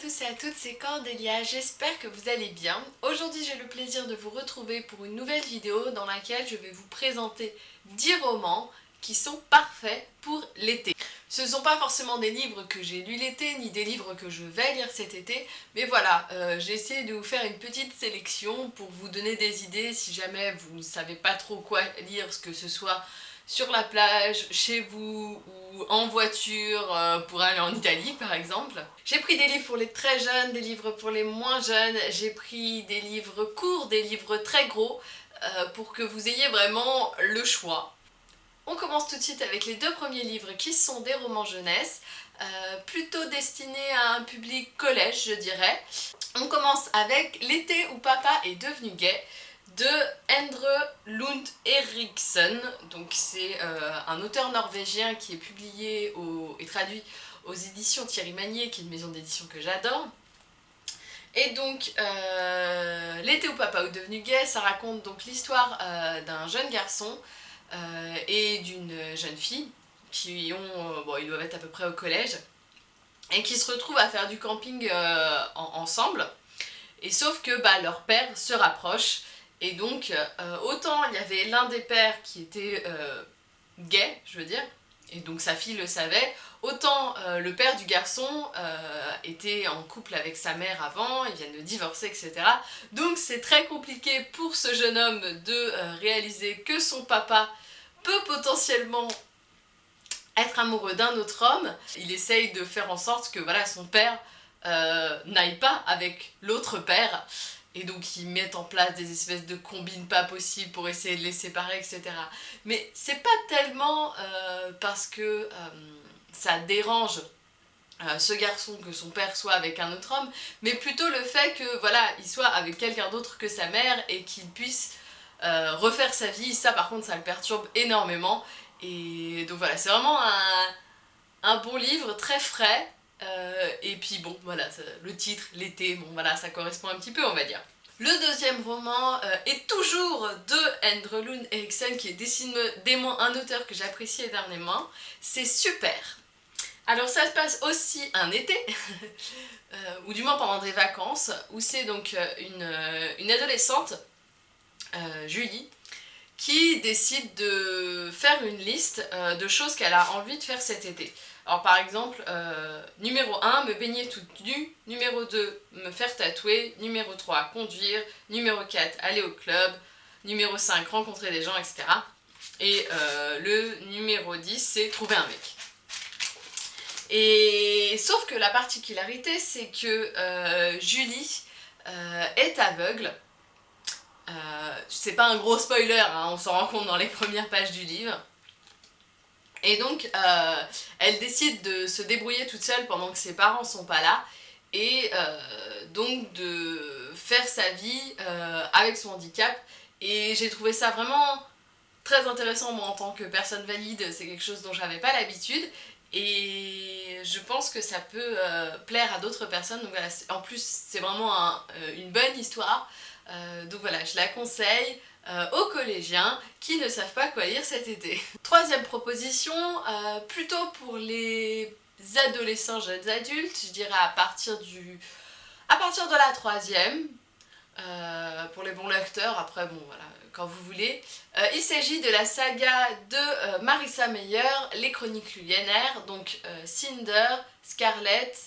tous et à toutes, c'est Cordélia, j'espère que vous allez bien. Aujourd'hui j'ai le plaisir de vous retrouver pour une nouvelle vidéo dans laquelle je vais vous présenter 10 romans qui sont parfaits pour l'été. Ce ne sont pas forcément des livres que j'ai lus l'été, ni des livres que je vais lire cet été, mais voilà, euh, j'ai essayé de vous faire une petite sélection pour vous donner des idées si jamais vous ne savez pas trop quoi lire, que ce soit sur la plage, chez vous ou en voiture euh, pour aller en Italie par exemple. J'ai pris des livres pour les très jeunes, des livres pour les moins jeunes, j'ai pris des livres courts, des livres très gros euh, pour que vous ayez vraiment le choix. On commence tout de suite avec les deux premiers livres qui sont des romans jeunesse, euh, plutôt destinés à un public collège je dirais. On commence avec L'été où papa est devenu gay de Endre Lund Eriksson. Donc c'est euh, un auteur norvégien qui est publié et traduit aux éditions Thierry Magnier, qui est une maison d'édition que j'adore. Et donc, euh, L'été où papa est devenu gay, ça raconte donc l'histoire euh, d'un jeune garçon et d'une jeune fille qui ont, bon, doivent être à peu près au collège, et qui se retrouvent à faire du camping ensemble. Et sauf que bah, leur père se rapproche et donc, euh, autant il y avait l'un des pères qui était euh, gay, je veux dire, et donc sa fille le savait, autant euh, le père du garçon était en couple avec sa mère avant, ils viennent de divorcer, etc. Donc c'est très compliqué pour ce jeune homme de réaliser que son papa peut potentiellement être amoureux d'un autre homme. Il essaye de faire en sorte que voilà, son père n'aille pas avec l'autre père et donc ils mettent en place des espèces de combines pas possibles pour essayer de les séparer, etc. Mais c'est pas tellement euh, parce que euh, ça dérange euh, ce garçon que son père soit avec un autre homme, mais plutôt le fait que voilà, il soit avec quelqu'un d'autre que sa mère et qu'il puisse refaire sa vie, ça par contre ça le perturbe énormément. Et donc voilà, c'est vraiment un, un bon livre, très frais, euh, et puis bon, voilà, le titre, l'été, bon voilà, ça correspond un petit peu, on va dire. Le deuxième roman euh, est toujours de Endre Lund Eriksen, qui est décidément un auteur que j'apprécie énormément. C'est super alors ça se passe aussi un été, euh, ou du moins pendant des vacances, où c'est donc une adolescente, Julie, qui décide de faire une liste de choses qu'elle a envie de faire cet été. Alors par exemple, euh, numéro 1, me baigner toute nue, numéro 2, me faire tatouer, numéro 3, conduire, numéro 4, aller au club, numéro 5, rencontrer des gens, etc. Et euh, le numéro 10, c'est trouver un mec. Et sauf que la particularité, c'est que euh, Julie est aveugle. c'est pas un gros spoiler, hein, on s'en rend compte dans les premières pages du livre. Et donc, euh, elle décide de se débrouiller toute seule pendant que ses parents sont pas là, et euh, donc de faire sa vie euh, avec son handicap. Et j'ai trouvé ça vraiment très intéressant, moi, en tant que personne valide, c'est quelque chose dont j'avais pas l'habitude, et je pense que ça peut plaire à d'autres personnes. Donc en plus, c'est vraiment une bonne histoire, donc voilà, je la conseille. Euh, aux collégiens qui ne savent pas quoi lire cet été. Troisième proposition, euh, plutôt pour les adolescents, jeunes adultes, je dirais à partir du... à partir de la troisième, euh, pour les bons lecteurs, après bon voilà, quand vous voulez. il s'agit de la saga de Marissa Meyer, Les Chroniques Lunaires, donc Cinder, Scarlett,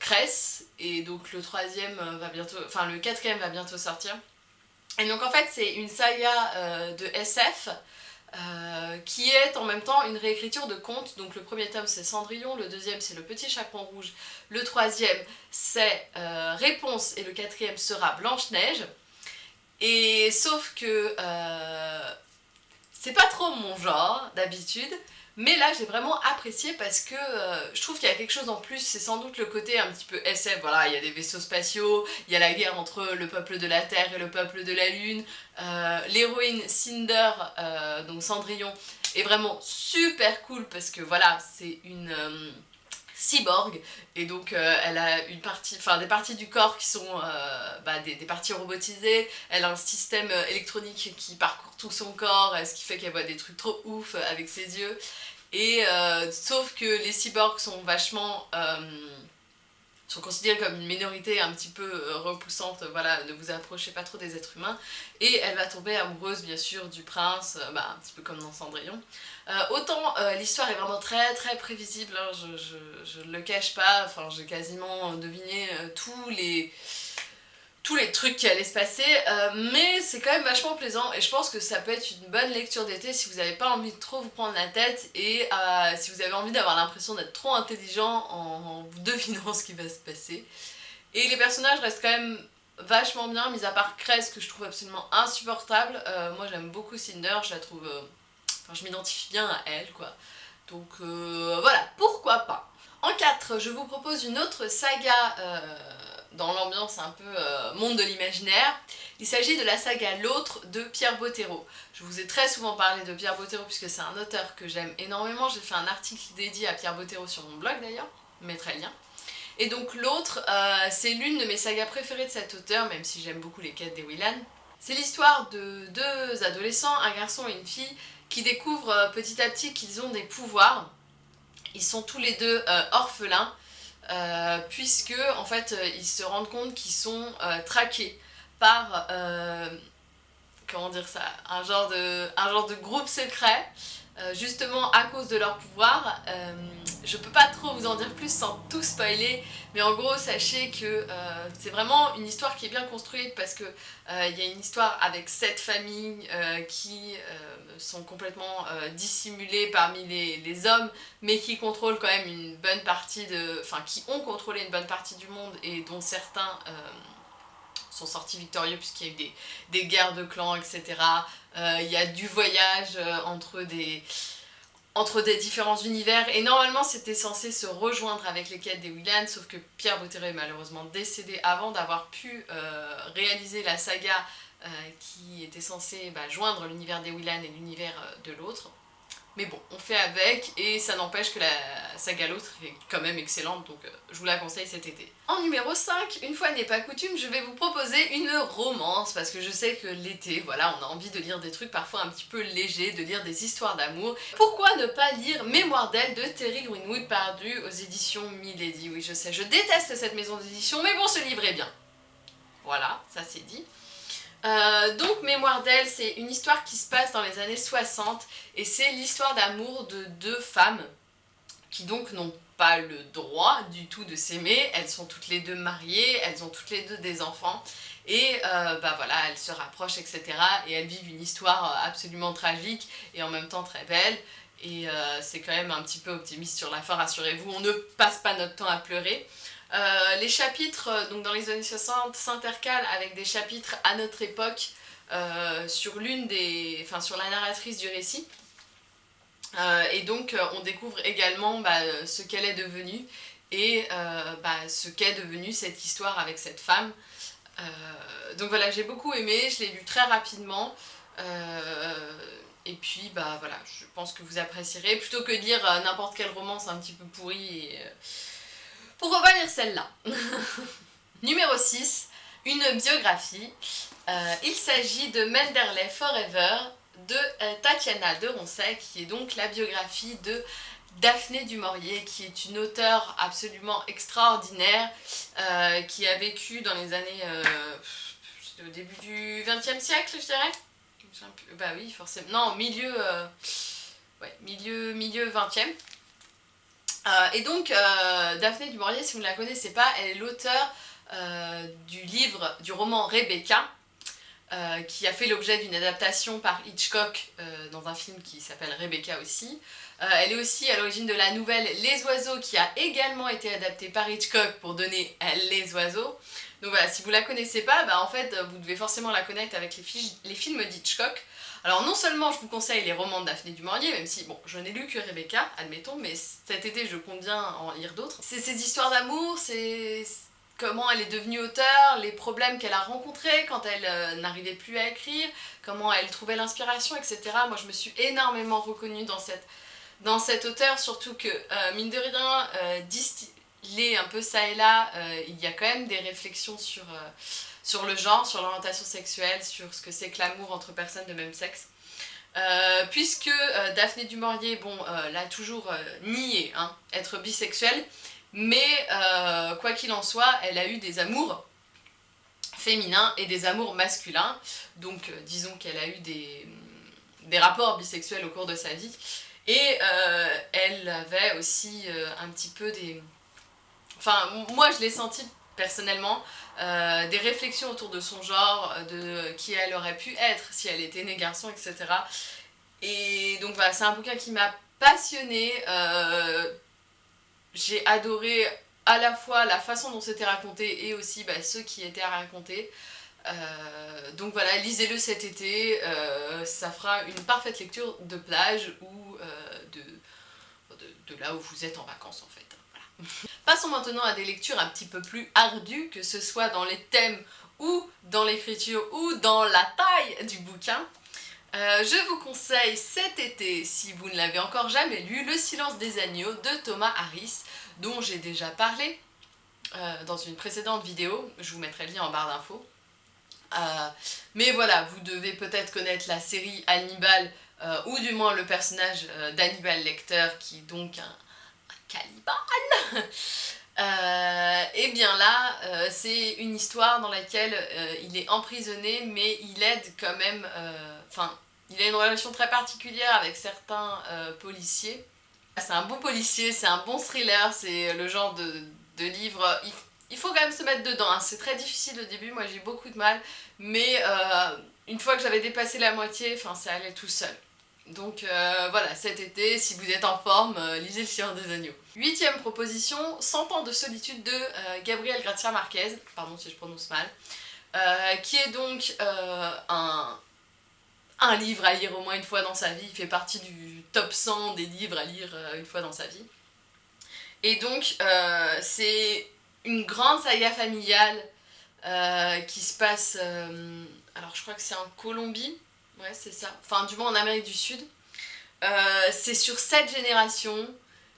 Cress, et donc le troisième va bientôt, enfin le quatrième va bientôt sortir. Et donc en fait c'est une saga euh, de SF euh, qui est en même temps une réécriture de contes. Donc le premier tome c'est Cendrillon, le deuxième c'est Le Petit Chaperon Rouge, le troisième c'est euh, Réponse et le quatrième sera Blanche-Neige. Et sauf que c'est pas trop mon genre d'habitude, mais là j'ai vraiment apprécié parce que euh, je trouve qu'il y a quelque chose en plus, c'est sans doute le côté un petit peu SF, voilà, il y a des vaisseaux spatiaux, il y a la guerre entre le peuple de la Terre et le peuple de la Lune, euh, l'héroïne Cinder, euh, donc Cendrillon, est vraiment super cool parce que voilà, c'est une cyborg. Et donc elle a une partie, enfin des parties du corps qui sont bah, des, des, parties robotisées, elle a un système électronique qui parcourt tout son corps, ce qui fait qu'elle voit des trucs trop ouf avec ses yeux. Et euh, sauf que les cyborgs sont vachement euh, sont considérées comme une minorité un petit peu euh, repoussante, voilà, ne vous approchez pas trop des êtres humains, et elle va tomber amoureuse bien sûr du prince, euh, bah, un petit peu comme dans Cendrillon. Euh, autant l'histoire est vraiment très très prévisible, hein, je, ne le cache pas, enfin j'ai quasiment deviné tous les tous les trucs qui allaient se passer, mais c'est quand même vachement plaisant et je pense que ça peut être une bonne lecture d'été si vous n'avez pas envie de trop vous prendre la tête et si vous avez envie d'avoir l'impression d'être trop intelligent en, vous devinant ce qui va se passer. Et les personnages restent quand même vachement bien, mis à part Cress que je trouve absolument insupportable. Euh, moi j'aime beaucoup Cinder, je la trouve... Euh, enfin je m'identifie bien à elle quoi. Donc euh, voilà, pourquoi pas. En 4, je vous propose une autre saga dans l'ambiance un peu euh, monde de l'imaginaire. Il s'agit de la saga L'autre de Pierre Bottero. Je vous ai très souvent parlé de Pierre Bottero puisque c'est un auteur que j'aime énormément. J'ai fait un article dédié à Pierre Bottero sur mon blog d'ailleurs, je mettrai le lien. Et donc L'autre, euh, c'est l'une de mes sagas préférées de cet auteur, même si j'aime beaucoup les quêtes des Willan. C'est l'histoire de deux adolescents, un garçon et une fille, qui découvrent euh, petit à petit qu'ils ont des pouvoirs. Ils sont tous les deux orphelins euh, puisque en fait euh, ils se rendent compte qu'ils sont euh, traqués par comment dire ça un genre de un genre de groupe secret justement à cause de leur pouvoir je peux pas trop vous en dire plus sans tout spoiler mais en gros sachez que c'est vraiment une histoire qui est bien construite parce que il y a une histoire avec sept familles qui sont complètement euh, dissimulés parmi les, hommes, mais qui contrôlent quand même une bonne partie de... Enfin, qui ont contrôlé une bonne partie du monde et dont certains euh, sont sortis victorieux puisqu'il y a eu des, guerres de clans, etc. Euh, il y a du voyage entre des entre des différents univers et normalement c'était censé se rejoindre avec les quêtes des Willan sauf que Pierre Bottero est malheureusement décédé avant d'avoir pu réaliser la saga euh, qui était censé bah, joindre l'univers des Willan et l'univers euh, de l'autre. Mais bon, on fait avec et ça n'empêche que la saga l'autre est quand même excellente, donc euh, je vous la conseille cet été. En numéro 5, une fois n'est pas coutume, je vais vous proposer une romance, parce que je sais que l'été, voilà, on a envie de lire des trucs parfois un petit peu légers, de lire des histoires d'amour. Pourquoi ne pas lire Mémoire d'elle de Terry Greenwood Pardu aux éditions Milady? Oui, je sais, je déteste cette maison d'édition, mais bon, ce livre est bien. Voilà, ça c'est dit. Euh, donc Mémoire d'elle, c'est une histoire qui se passe dans les années 60 et c'est l'histoire d'amour de deux femmes qui donc n'ont pas le droit du tout de s'aimer, elles sont toutes les deux mariées, elles ont toutes les deux des enfants et euh, bah voilà, elles se rapprochent etc. et elles vivent une histoire absolument tragique et en même temps très belle et euh, c'est quand même un petit peu optimiste sur la fin, rassurez-vous, on ne passe pas notre temps à pleurer. Euh, les chapitres, euh, donc dans les années 60, s'intercalent avec des chapitres à notre époque euh, sur l'une des... enfin sur la narratrice du récit. et donc on découvre également bah, ce qu'elle est devenue et bah, ce qu'est devenue cette histoire avec cette femme. donc voilà, j'ai beaucoup aimé, je l'ai lu très rapidement. et puis bah voilà, je pense que vous apprécierez, plutôt que de lire n'importe quelle romance un petit peu pourrie et, pourquoi pas lire celle-là Numéro 6, une biographie. Euh, il s'agit de Menderley Forever de euh, Tatiana de Roncey, qui est donc la biographie de Daphné du qui est une auteure absolument extraordinaire, euh, qui a vécu dans les années... au début du 20e siècle, je dirais Bah oui, forcément. Non, milieu... ouais, milieu, milieu 20e. Euh, et donc, euh, Daphné du si vous ne la connaissez pas, elle est l'auteur euh, du livre, du roman Rebecca, qui a fait l'objet d'une adaptation par Hitchcock dans un film qui s'appelle Rebecca aussi. elle est aussi à l'origine de la nouvelle Les Oiseaux qui a également été adaptée par Hitchcock pour donner Les Oiseaux. Donc voilà, si vous la connaissez pas, bah en fait vous devez forcément la connaître avec les films d'Hitchcock. Alors non seulement je vous conseille les romans de Daphné du Maurier, même si, bon, je n'ai lu que Rebecca, admettons, mais cet été je compte bien en lire d'autres. C'est ces histoires d'amour, c'est comment elle est devenue auteure, les problèmes qu'elle a rencontrés quand elle euh, n'arrivait plus à écrire, comment elle trouvait l'inspiration, etc. Moi je me suis énormément reconnue dans cette, dans cette auteure, surtout que, euh, mine de rien, euh, distillé un peu ça et là, il y a quand même des réflexions sur sur le genre, sur l'orientation sexuelle, sur ce que c'est que l'amour entre personnes de même sexe. Euh, puisque euh, Daphné du Maurier, bon, euh, l'a toujours nié, hein, être bisexuelle, mais quoi qu'il en soit, elle a eu des amours féminins et des amours masculins, donc disons qu'elle a eu des, des rapports bisexuels au cours de sa vie, et elle avait aussi un petit peu des... Enfin, moi je l'ai senti personnellement, euh, des réflexions autour de son genre, de qui elle aurait pu être si elle était née garçon, etc. Et donc voilà, c'est un bouquin qui m'a passionnée. Euh, j'ai adoré à la fois la façon dont c'était raconté et aussi bah, ceux qui étaient à raconter. Euh, donc voilà, lisez-le cet été, ça fera une parfaite lecture de plage ou de, là où vous êtes en vacances en fait. Passons maintenant à des lectures un petit peu plus ardues, que ce soit dans les thèmes ou dans l'écriture ou dans la taille du bouquin. Euh, je vous conseille cet été, si vous ne l'avez encore jamais lu, Le silence des agneaux de Thomas Harris, dont j'ai déjà parlé euh, dans une précédente vidéo, je vous mettrai le lien en barre d'infos. Euh, mais voilà, vous devez peut-être connaître la série Hannibal, ou du moins le personnage d'Hannibal Lecter, qui donc Caliban euh, Et bien là, euh, c'est une histoire dans laquelle euh, il est emprisonné, mais il aide quand même... Enfin, il a une relation très particulière avec certains policiers. C'est un bon policier, c'est un bon thriller, c'est le genre de, livre... Il, faut quand même se mettre dedans, hein. c'est très difficile au début, moi j'ai beaucoup de mal, mais une fois que j'avais dépassé la moitié, enfin ça allait tout seul. Donc euh, voilà, cet été, si vous êtes en forme, euh, lisez Le Seigneur des Agneaux. Huitième proposition, 100 ans de solitude de euh, Gabriel Gracia Marquez, pardon si je prononce mal, qui est donc un, un livre à lire au moins une fois dans sa vie, il fait partie du top 100 des livres à lire une fois dans sa vie. Et donc, c'est une grande saga familiale qui se passe, alors je crois que c'est en Colombie, Ouais, c'est ça. Enfin, du moins en Amérique du Sud. Euh, c'est sur cette génération.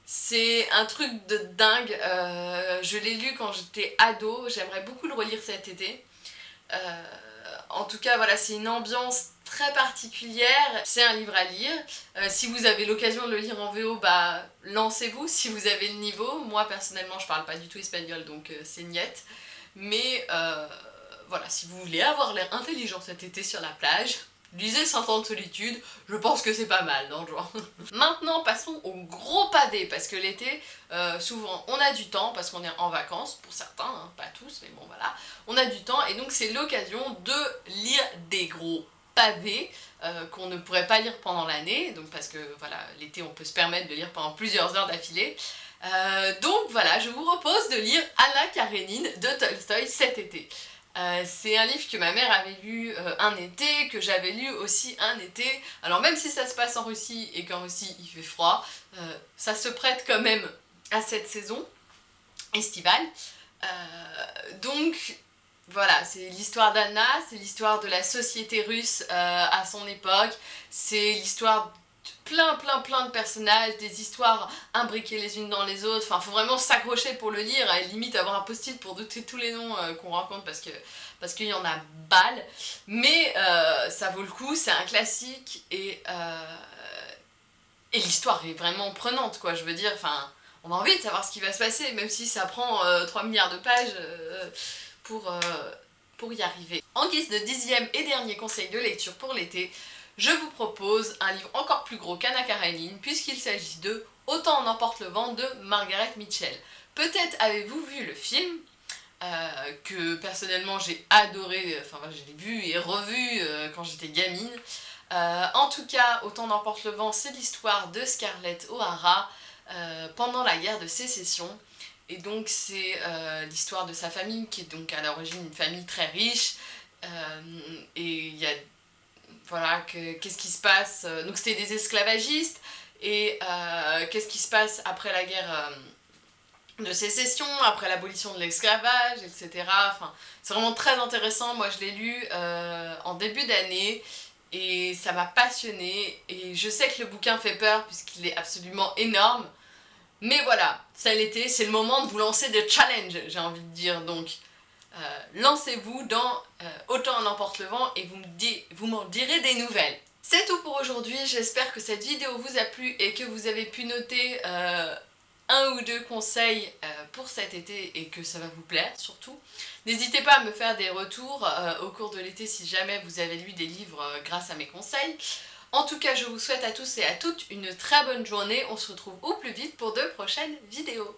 C'est un truc de dingue. Euh, je l'ai lu quand j'étais ado. J'aimerais beaucoup le relire cet été. Euh, en tout cas, voilà, c'est une ambiance très particulière. C'est un livre à lire. si vous avez l'occasion de le lire en VO, bah lancez-vous si vous avez le niveau. Moi, personnellement, je parle pas du tout espagnol, donc c'est niette. Mais voilà, si vous voulez avoir l'air intelligent cet été sur la plage, Lisez 100 ans de solitude, je pense que c'est pas mal dans le genre. Maintenant passons au gros pavé, parce que l'été, euh, souvent on a du temps, parce qu'on est en vacances, pour certains, hein, pas tous, mais bon voilà, on a du temps, et donc c'est l'occasion de lire des gros pavés euh, qu'on ne pourrait pas lire pendant l'année, donc parce que voilà, l'été on peut se permettre de lire pendant plusieurs heures d'affilée. Euh, donc voilà, je vous propose de lire Anna Karenine de Tolstoy cet été. Euh, c'est un livre que ma mère avait lu euh, un été, que j'avais lu aussi un été. Alors même si ça se passe en Russie et qu'en Russie il fait froid, euh, ça se prête quand même à cette saison estivale. donc voilà, c'est l'histoire d'Anna, c'est l'histoire de la société russe à son époque, c'est l'histoire plein plein plein de personnages, des histoires imbriquées les unes dans les autres, enfin faut vraiment s'accrocher pour le lire et limite avoir un post-it pour noter tous les noms euh, qu'on rencontre parce que parce qu'il y en a balle, mais euh, ça vaut le coup, c'est un classique et, euh, et l'histoire est vraiment prenante quoi, je veux dire, enfin on a envie de savoir ce qui va se passer, même si ça prend 3 milliards de pages pour, pour y arriver. En guise de dixième et dernier conseil de lecture pour l'été, je vous propose un livre encore plus gros qu'Anna Karenine puisqu'il s'agit de Autant en emporte le vent de Margaret Mitchell. Peut-être avez-vous vu le film, euh, que personnellement j'ai adoré, enfin je l'ai vu et revu euh, quand j'étais gamine. Euh, en tout cas, Autant n'emporte le vent, c'est l'histoire de Scarlett O'Hara pendant la guerre de sécession. Et donc c'est l'histoire de sa famille, qui est donc à l'origine une famille très riche. et il y a voilà, qu'est-ce qui se passe. Euh, donc c'était des esclavagistes, et euh, qu'est-ce qui se passe après la guerre euh, de sécession, après l'abolition de l'esclavage, etc. Enfin, c'est vraiment très intéressant, moi je l'ai lu en début d'année, et ça m'a passionné et je sais que le bouquin fait peur puisqu'il est absolument énorme, mais voilà, ça l'était, c'est le moment de vous lancer des challenges, j'ai envie de dire, donc euh, lancez-vous dans euh, Autant en emporte le vent et vous m'en direz des nouvelles. C'est tout pour aujourd'hui, j'espère que cette vidéo vous a plu et que vous avez pu noter euh, un ou deux conseils pour cet été et que ça va vous plaire surtout. N'hésitez pas à me faire des retours au cours de l'été si jamais vous avez lu des livres grâce à mes conseils. En tout cas, je vous souhaite à tous et à toutes une très bonne journée. On se retrouve au plus vite pour de prochaines vidéos.